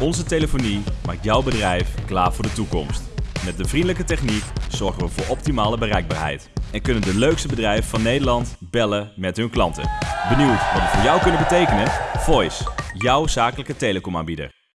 Onze telefonie maakt jouw bedrijf klaar voor de toekomst. Met de vriendelijke techniek zorgen we voor optimale bereikbaarheid. En kunnen de leukste bedrijven van Nederland bellen met hun klanten. Benieuwd wat het voor jou kunnen betekenen? Voice, jouw zakelijke telecomaanbieder.